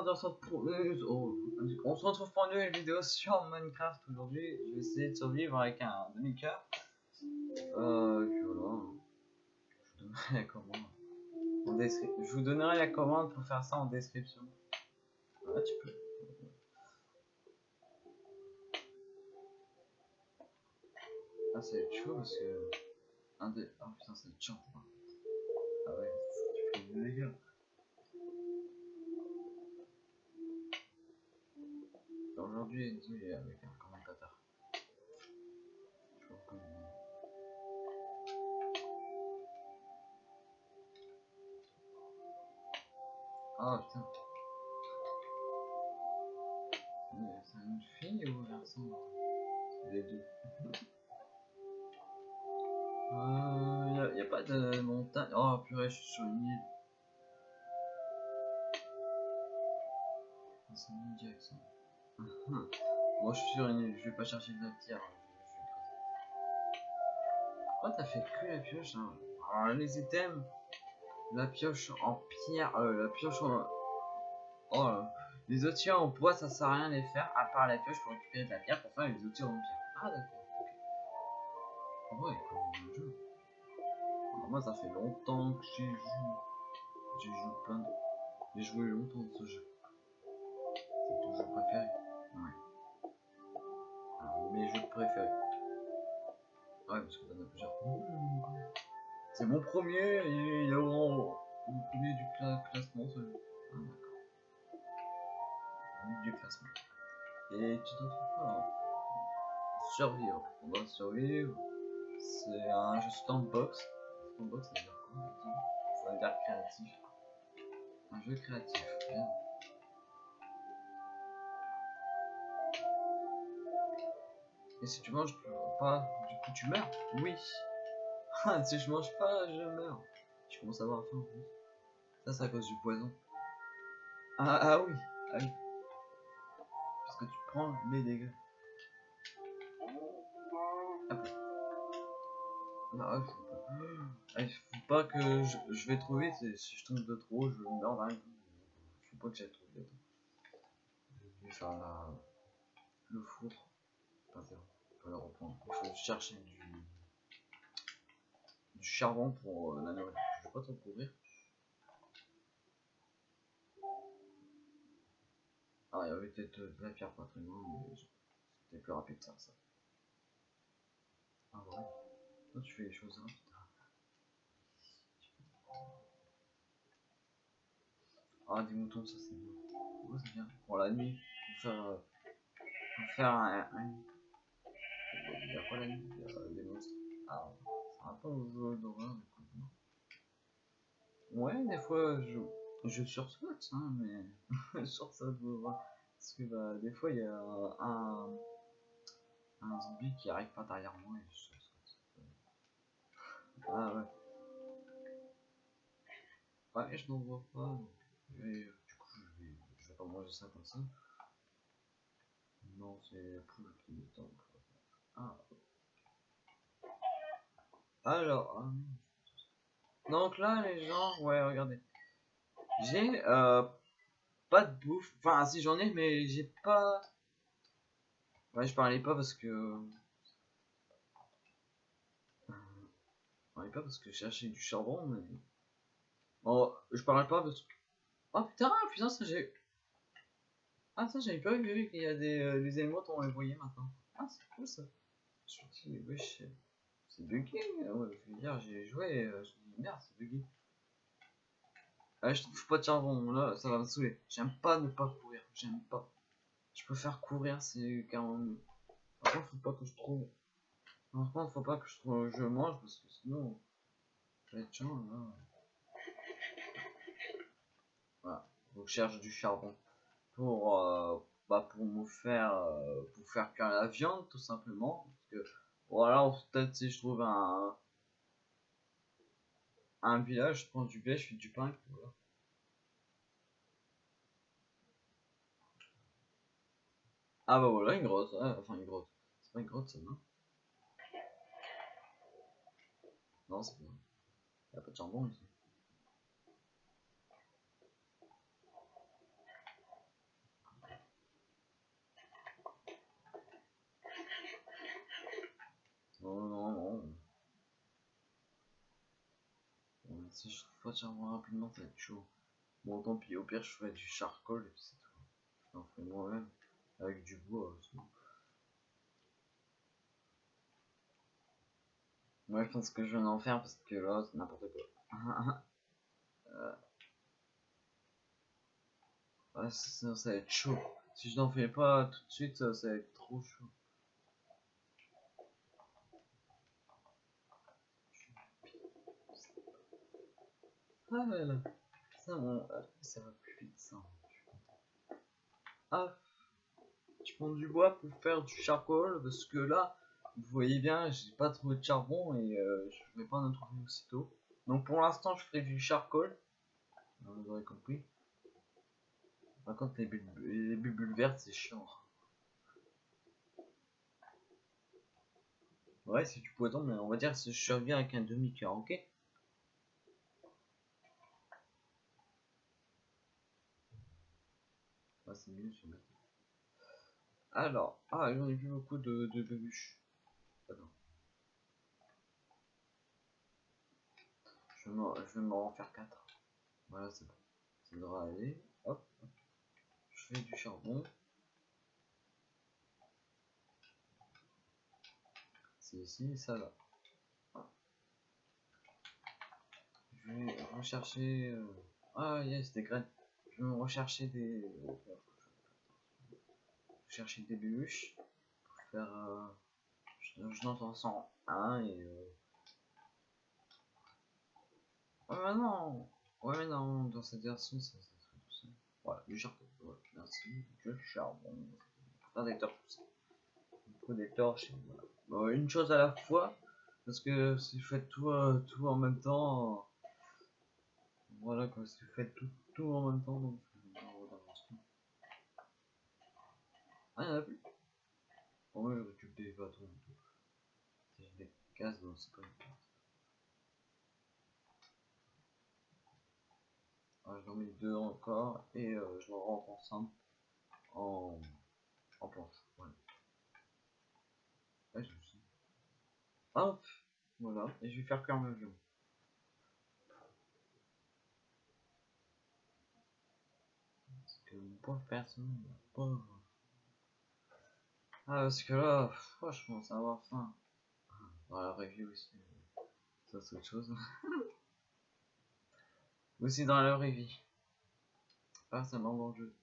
On se retrouve pour une nouvelle vidéo sur Minecraft aujourd'hui. Je vais essayer de survivre avec un demi-cœur. Euh. Je vous donnerai la commande. Je vous donnerai la commande pour faire ça en description. Ah, tu peux. Ah, c'est chaud parce que. Oh putain, c'est chaud. Ah ouais, tu fais des. Aujourd'hui, avec un commentateur. Je Ah putain. C'est une fille ou un garçon Les deux. Euh, y a, pas de montagne. Oh purée, je suis sur une île. Ah, C'est une Moi je suis île, je vais pas chercher de la pierre. hein. Pourquoi t'as fait que la pioche hein Alors les items, la pioche en pierre, euh, la pioche en... Oh là. Les outils en bois ça sert à rien les faire, à part la pioche pour récupérer de la pierre pour faire les outils en pierre. Ah d'accord. Ah ouais, le jeu. Alors, moi ça fait longtemps que j'ai joué. J'ai joué plein de... J'ai joué longtemps de ce jeu. C'est ton jeu préféré Ouais. Alors, mes jeux préférés. Ouais, parce que t'en as plusieurs. C'est mon premier, il est mon premier du cla- classement, celui Ah, d'accord. Du classement. Et tu faire quoi hein? Survivre. On doit survivre. C'est un jeu sandbox. Sandbox, ça veut dire quoi Ça veut dire créatif. Un jeu créatif. Bien. Et si tu manges pas, du coup tu meurs Oui. Ah, si je mange pas, je meurs. Je commence à avoir faim en plus. Ça, c'est à cause du poison. Ah, ah oui. Ah oui. Parce que tu prends les dégâts. Hop. Ah, ouais, faut pas. Ah, il faut pas que je, je vais trop vite. et Si je tombe de trop, je meurs d'un coup. Faut pas que j'aille trop vite. Je vais faire la... le four. Reprendre. Chercher du, charbon pour euh, la nourriture. Je vais pas trop courir. Ah, il y avait peut-être euh, de la pierre pas très loin, mais c'était plus rapide ça. ça. Ah ouais. Toi, tu fais les choses rapides. Ah, des moutons, ça c'est bien. Pour la nuit, pour faire, euh, pour faire un, la Il y a des monstres. Ah, ça va pas aux jeux d'horreur du coup. Ouais, des fois je, je sursaute, hein, mais sursaute vous voir. Parce que bah, des fois il y a un, un zombie qui arrive pas derrière moi et je sursaute. Ah ouais. Ouais, je n'en vois pas. donc, euh, du coup, je vais, je vais pas manger ça comme ça. Non, c'est la poule qui me tente. Alors, non. donc là, les gens, ouais, regardez. J'ai euh, pas de bouffe. Enfin, si j'en ai, mais j'ai pas. Ouais, je parlais pas parce que. Je parlais pas parce que je cherchais du charbon, mais. Bon, je parlais pas parce que. Oh putain, putain, ça j'ai. Ah, ça j'avais pas vu qu'il y a des, euh, des éléments, on les voyait maintenant. Ah, c'est cool ça. Je me dis, wesh, c'est bugué. Ouais, je veux dire, j'ai joué euh, je me dis, merde, c'est bugué. Ah, je trouve pas de charbon, là, ça va me saouler. J'aime pas ne pas courir, j'aime pas. Je préfère courir, c'est carrément mieux. Par contre, faut pas que je trouve. Contre, faut pas que je trouve, je mange parce que sinon, ça va être chiant là. Voilà, donc je cherche du charbon pour, euh, bah, pour me faire, euh, pour faire cuire la viande tout simplement. Parce que voilà, peut-être si je trouve un, un village, je prends du blé, je fais du pain. voilà. Ah bah voilà, une grotte, enfin une grotte. C'est pas une grotte ça, non? Non, c'est pas. Y a pas de charbon ici. Non, non, non. Si je moins rapidement, ça va être chaud. Bon, tant pis, au pire, je fais du charcoal et puis c'est tout. Je t'en fais moi-même. Avec du bois. Euh, Moi, je pense que je vais en faire parce que là, c'est n'importe quoi. euh... Ah, sinon, ça va être chaud. Si je n'en fais pas tout de suite, ça va être trop chaud. Ah là ça, bon, ça va plus vite ça. Ah, je prends du bois pour faire du charcoal parce que là, vous voyez bien, j'ai pas trouvé de charbon et euh, je vais pas en trouver aussitôt. Donc pour l'instant, je ferai du charcoal. Vous aurez compris. Par contre, les bulles, les bulles vertes, c'est chiant. Ouais, c'est du poison, mais on va dire que je reviens avec un demi-cœur, ok? C'est mieux, je vais Alors, ah, j'en ai vu beaucoup de, de. Je vais m'en faire 4. Voilà, c'est bon. Ça devrait aller. Hop. Je fais du charbon. C'est ici, ça là. Je vais rechercher. Euh... Ah, yes, des graines je vais rechercher des chercher des bûches pour faire euh... je, je n'entends sans un et euh... ouais mais non ouais mais non dans cette version ça, ça serait tout ça voilà du charbon voilà, merci du charbon protecteur tout ça protecteur chez voilà. bon, une chose à la fois parce que si vous faites tout, euh, tout en même temps voilà quoi vous faites tout tout en même temps donc ah y'en a plus. Bon moi je récupère des bâtons et tout. J'ai des cases donc c'est pas une carte ah, j'en mets deux encore et euh, je leur rentre ensemble en en planche. Voilà. Ouais, je hop voilà. Et je vais faire cuire ma pauvre personne, pauvre. Ah, parce que là, franchement, ça va avoir faim. Dans la review aussi. Ça, c'est autre chose. aussi dans la vraie vie. Pas seulement dans le jeu.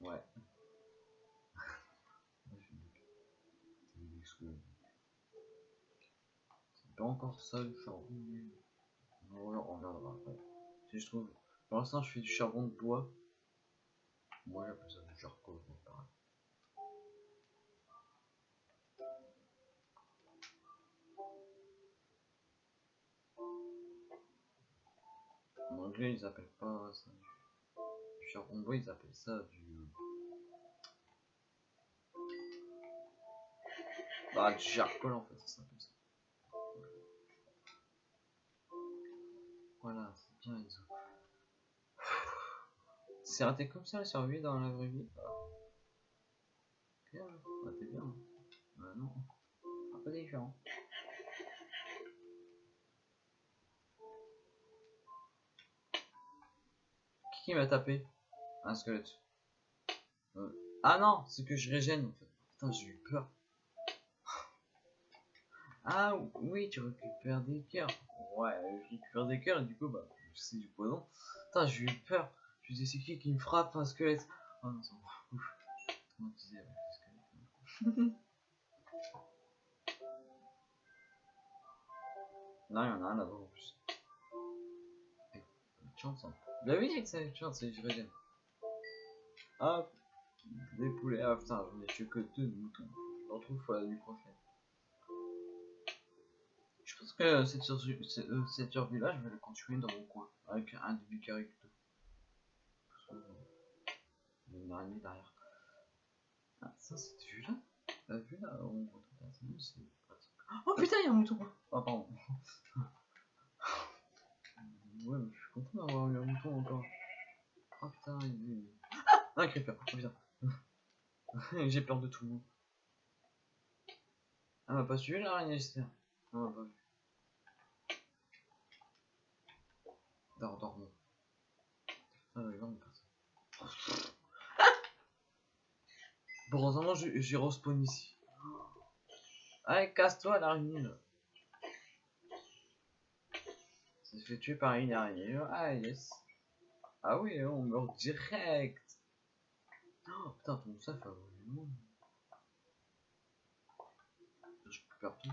Ouais. C'est pas encore ça le charbon. On regardera après. Si je trouve. Pour l'instant, je fais du charbon de bois. Moi j'appelle ça du mais pareil. En anglais ils appellent pas ça du, bois, ils appellent ça du... Bah du charcoal en fait, ça s'appelle ça. Voilà, c'est bien les. C'est raté comme ça la survie dans la vraie vie Ok, bah t'es bien. Bah non, un peu différent. Qui m'a tapé? Un squelette. Euh, ah non, c'est que je régène. Putain, j'ai eu peur. Ah oui, tu récupères des cœurs. Ouais, je récupère des cœurs et du coup, bah, c'est du poison. Putain, j'ai eu peur. Je disais, c'est qui qui me frappe un squelette? Oh non, c'est tu disais, ouais, squelette. non, il y en a un là-bas en plus. Eh, chance, hein. Dit que ça avait chance, c'est je reviens. Hop, des poulets. Ah putain, j'en ai tué que deux moutons. Je le retrouve la nuit prochaine. Je pense que cette survie, cette survie là, je vais la continuer dans mon coin. Avec un début carré une araignée derrière. Ah, ça c'était vu là La vue là, on retrouve personne, c'est pratique. Oh putain, il y a un mouton Ah, pardon. ouais, mais je suis content d'avoir eu un mouton encore. Oh putain, il est. Ah Un creeper, oh putain. J'ai peur de tout le monde. Ah, m'a pas suivi l'araignée, j'espère. Non, m'a pas vu. Dors, dormons. Ah, il va me passer. Heureusement, j'ai respawn ici. Allez, casse-toi l'araignée. Ça se fait tuer par une araignée. Ah yes. Ah oui, on meurt direct. Oh putain, ton ça fait vraiment. Je peux partout.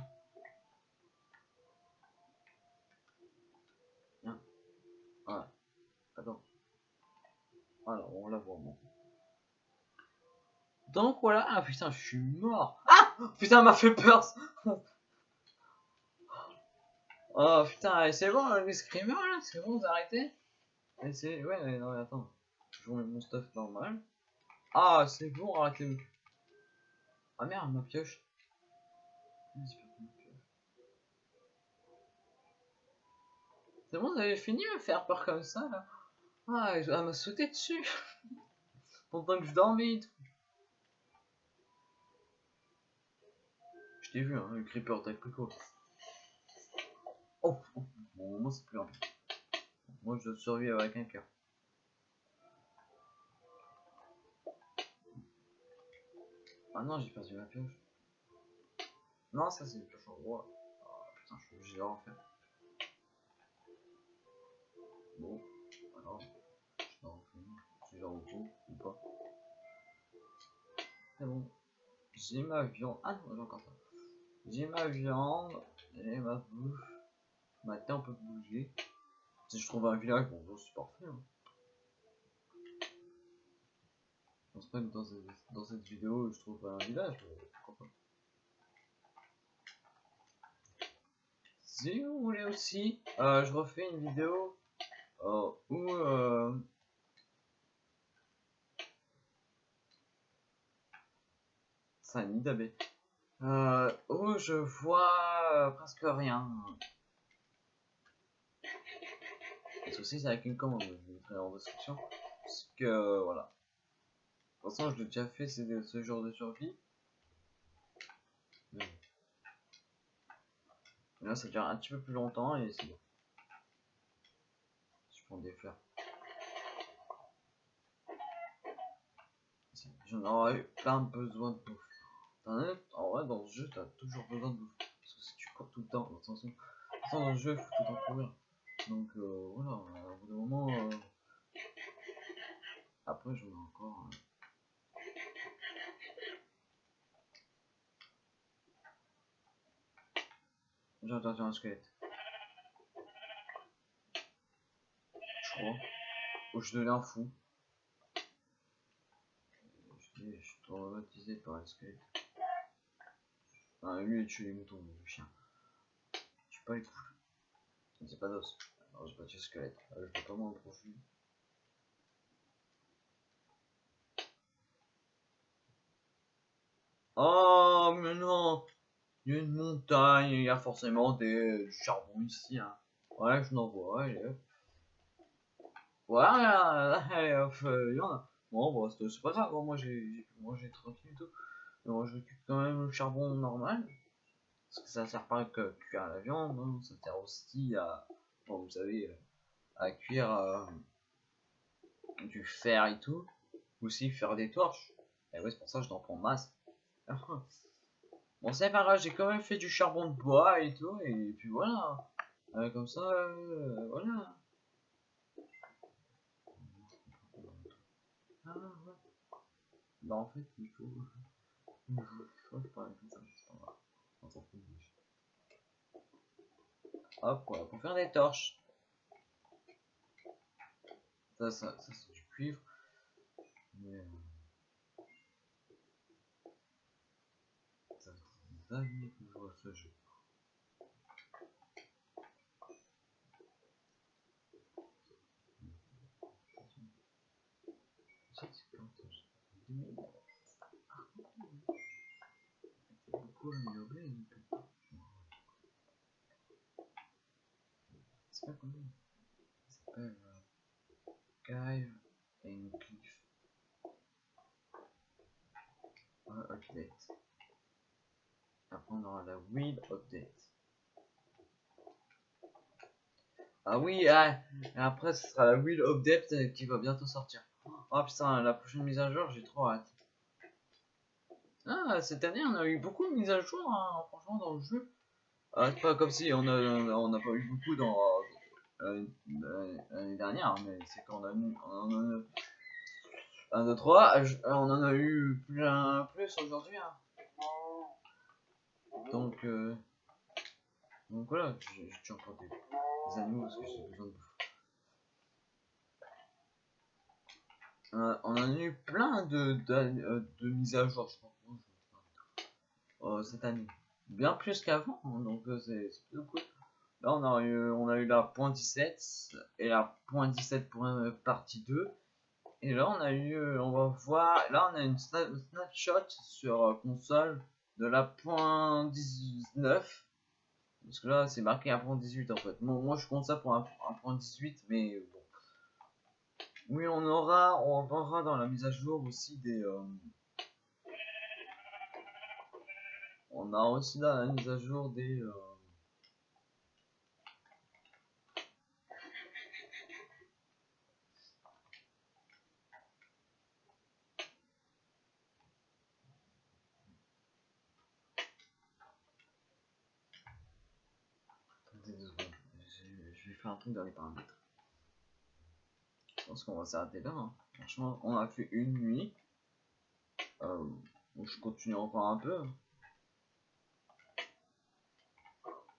Viens. Voilà. Attends. Alors, on la voit moi. Donc voilà, ah putain, je suis mort. Ah Putain, m'a fait peur. oh putain, c'est bon les screamers là, c'est bon, vous arrêtez ouais, non mais attends, je remets mon stuff normal. Ah, c'est bon, arrêtez. Ah merde, ma pioche. Ah. C'est bon, vous avez fini de me faire peur comme ça là Ah, elle m'a sauté dessus Pendant que je dormais tout. Je t'ai vu, hein, le creeper quoi Oh, oh, bon, moi c'est plus grave. Moi je dois survivre avec un cœur. Ah non, j'ai perdu ma pioche. Non, ça c'est une pioche en bois. Oh putain, je suis obligé de la refaire. Bon, alors, je la refais. Si je la ou pas. C'est bon. J'ai ma viande. Ah non, j'ai encore ça. J'ai ma viande, j'ai ma bouffe. Maintenant on peut bouger. Si je trouve un village, bon, c'est parfait. Hein. Je pense pas que dans cette, vidéo je trouve un village. Si vous voulez aussi, euh, je refais une vidéo euh, où euh, c'est un nid. Euh, où je vois euh, presque rien. Le souci c'est avec une commande, je mettrai en description. Parce que voilà. De toute façon, je l'ai déjà fait ce genre de survie. Mais Là, ça dure un petit peu plus longtemps et c'est bon. Je prends des fleurs. J'en aurais plein besoin de bouffe. En vrai, dans ce jeu, t'as toujours besoin de bouffe. Parce que si tu cours tout le temps, le sens où, dans le jeu, il faut tout le temps courir. Donc euh, voilà, au bout d'un moment. Euh... Après, j'en ai encore. Euh... J'ai entendu un squelette. Je crois. Ou je deviens fou. Je suis traumatisé par un squelette. Ah, lui, il tue les moutons, le chien. Je suis pas les coups. C'est pas d'os. Alors, j'ai pas tué squelette. Alors, je peux pas m'en profiter. Oh, mais non! Il y a une montagne, il y a forcément des du charbon ici. Hein. Ouais, je n'en vois. Allez, allez, hop, il y en a. Bon, c'est pas grave. Moi, j'ai tranquille et tout. Moi, je récupère quand même le charbon normal. Parce que ça sert pas que cuire la viande. Hein. Ça sert aussi à, bon, vous savez, à cuire euh, du fer et tout. Aussi faire des torches. Et ouais, c'est pour ça que je t'en prends masse. Bon, c'est pas grave, j'ai quand même fait du charbon de bois et tout, et puis voilà. Euh, comme ça, euh, voilà. Ah. Bah, en fait, il faut. Je. On s'en faire des torches. Ça, ça, c'est du cuivre. Euh, Ça fait des ce jeu. Ça, c'est quand j'ai 2000. Depuis. C'est pas and Cliff. Update. Après, on aura la Wheel Update. Ah oui, ah, après ce sera la Wheel euh, qui va bientôt sortir. Oh putain, la prochaine mise à jour, j'ai trop hâte. Ah, cette année, on a eu beaucoup de mises à jour, hein, franchement, dans le jeu. Ah, pas comme si on a, on n'a pas eu beaucoup dans euh, l'année dernière, mais c'est qu'on a eu, on en a, 1, 2, 3, on en a eu plein plus aujourd'hui. Hein. Donc, euh, donc voilà, j'ai toujours des, des animaux parce que j'ai besoin de bouffe. Euh, on a eu plein de, de, euh, mises à jour, je pense, euh, cette année. Bien plus qu'avant, hein, donc c'est plutôt cool. Là, on a eu, on a eu la point .17 et la point .17 pour une partie 2. Et là, on a eu, on va voir, là, on a une snapshot sur console de la point 19. Parce que là, c'est marqué un point 18 en fait. moi, je compte ça pour un, point 18, mais bon. Oui, on aura, on aura dans la mise à jour aussi des. Euh, on a aussi dans la mise à jour des. faire un truc dans les paramètres. Pense qu'on va s'arrêter là. Hein. Franchement, on a fait une nuit. Euh, je continue encore un peu.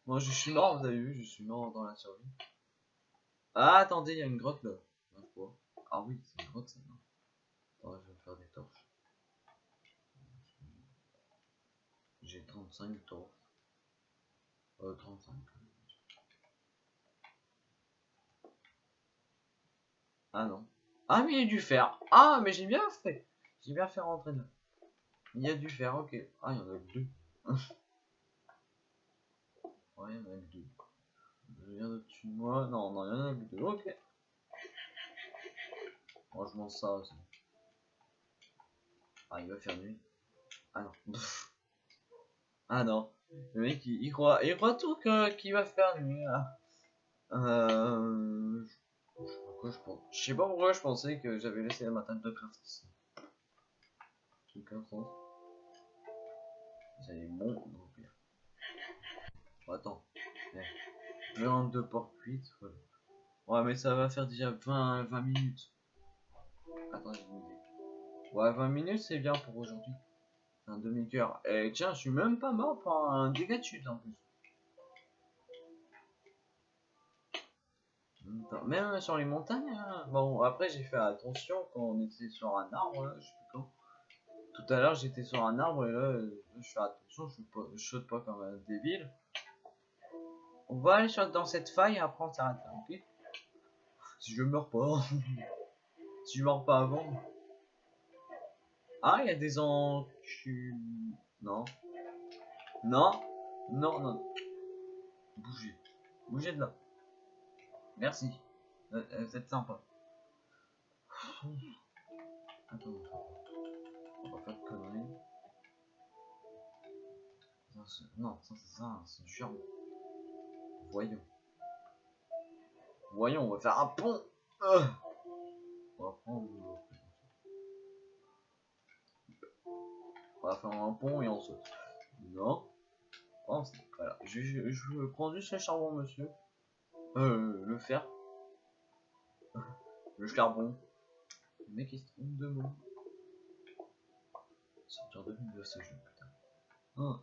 Moi, je suis mort, vous avez vu, je suis mort dans la survie. Ah, attendez, il y a une grotte là. Ah oui, c'est une grotte ça. Attends, je vais faire des torches. J'ai 35 torches. Euh, 35. Ah non. Ah mais il y a du fer. Ah mais j'ai bien fait. J'ai bien fait rentrer là. Il y a du fer, ok. Ah il y en a deux. ouais, il y en a deux. Je viens au-dessus de moi. Non, non, il y en a deux. Ok. Je mange ça aussi. Ah il va faire nuit. Ah non. ah non. Le mec il, croit il croit tout qu'il va faire nuit. Euh pense. Je sais pas pourquoi je pensais que j'avais laissé la table de craft ici. Sens. C'est bon, attends. Viande de porc cuite, voilà. Ouais, mais ça va faire déjà 20, 20 minutes. Attends, j'ai une idée. Ouais, 20 minutes, c'est bien pour aujourd'hui. Un demi-cœur. Et tiens, je suis même pas mort pour un dégât de chute en plus. Même sur les montagnes. Hein. Bon, après, j'ai fait attention quand on était sur un arbre. je sais quand. Tout à l'heure, j'étais sur un arbre et là, je fais attention, je, pas, saute pas comme un débile. On va aller sur, dans cette faille et après on s'arrête ok? Si je meurs pas. si je meurs pas avant. Ah, il y a des enculés. Non. Non. Non, non. Bougez. Bougez de là. Merci. Euh, euh, vous êtes sympa. Attends. On va faire de conneries. Non, c'est ça, c'est du charbon. Voyons. Voyons, on va faire un pont. Euh. On va prendre. On va faire un pont et on saute. Non. voilà. Je, je, je prends juste le charbon, monsieur. Euh, le fer. le charbon. Le mec il se trompe de mots. Sortir de de ce jeu, putain. Oh.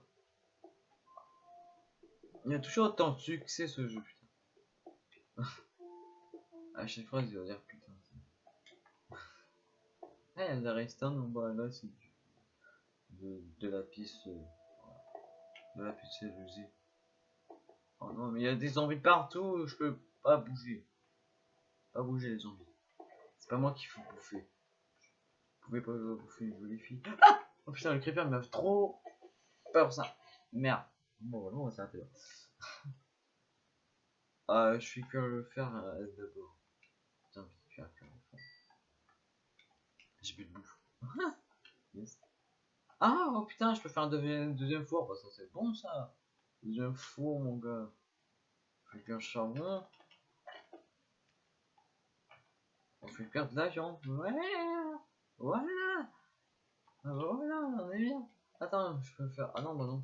Il y a toujours autant de succès ce jeu, putain. à chaque fois, il va dire putain. ah, il y a redstone en bas là, c'est. De, de la piste. Euh, de la piste usée. Oh non, mais il y a des zombies partout, je peux pas bouger. Pas bouger les zombies. C'est pas moi qui faut bouffer. Vous pouvez pas bouffer une jolie fille. Ah oh putain, le creeper m'a trop peur ça. Merde. Bon, voilà, on va s'arrêter là. euh, je suis que le faire euh, d'abord. Je suis faire le J'ai plus de bouffe. yes. Ah, oh putain, je peux faire un deuxième, deuxième four. Bah, ça c'est bon ça. Deuxième four, mon gars. Avec un charbon. On fait perdre l'avion. Ouais. Voilà. Ah bah voilà, on est bien. Attends, je peux faire. Ah non, bah non.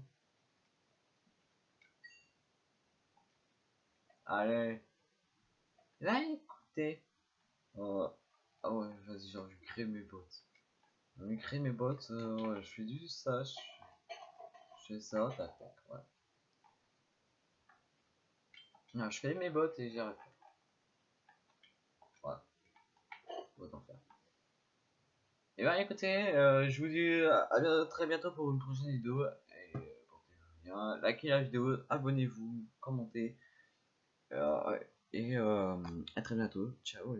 Allez. Là, écoutez. Euh, ah ouais, vas-y, genre, je crée mes bots. Je créer mes bots. Euh, ouais, je fais du ça. Je, fais ça, tac, tac. Je fais mes bots et j'arrête. Voilà. Autant faire. Et ben écoutez, euh, je vous dis à très bientôt pour une prochaine vidéo. Et euh, portez-vous bien, likez la vidéo, abonnez-vous, commentez. Euh, et à très bientôt. Ciao.